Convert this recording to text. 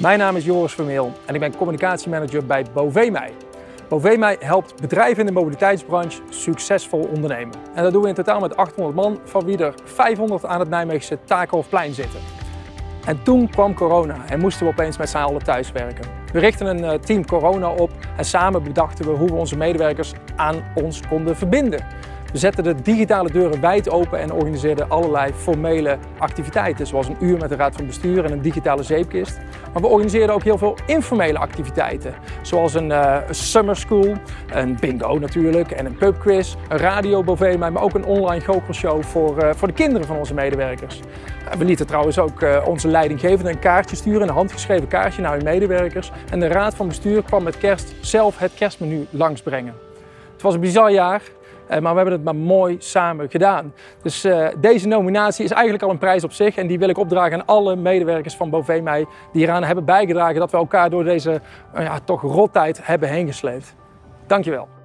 Mijn naam is Joris Vermeel en ik ben communicatiemanager bij Bovemij. Bovemij helpt bedrijven in de mobiliteitsbranche succesvol ondernemen. En dat doen we in totaal met 800 man, van wie er 500 aan het Nijmeegse Takenhofplein zitten. En toen kwam corona en moesten we opeens met z'n allen thuiswerken. We richtten een eh, team corona op en samen bedachten we hoe we onze medewerkers aan ons konden verbinden. We zetten de digitale deuren wijd open en organiseerden allerlei formele activiteiten, zoals een uur met de raad van bestuur en een digitale zeepkist. Maar we organiseerden ook heel veel informele activiteiten, zoals een uh, summer school, een bingo natuurlijk en een pubquiz, een radio Bovema, maar ook een online goochelshow voor, uh, voor de kinderen van onze medewerkers. We lieten trouwens ook onze leidinggevende een kaartje sturen, een handgeschreven kaartje naar hun medewerkers. En de raad van bestuur kwam met kerst zelf het kerstmenu langsbrengen. Het was een bizar jaar, maar we hebben het maar mooi samen gedaan. Dus uh, deze nominatie is eigenlijk al een prijs op zich en die wil ik opdragen aan alle medewerkers van Bovemij die eraan hebben bijgedragen dat we elkaar door deze uh, ja, toch rottijd hebben heen gesleept. Dankjewel.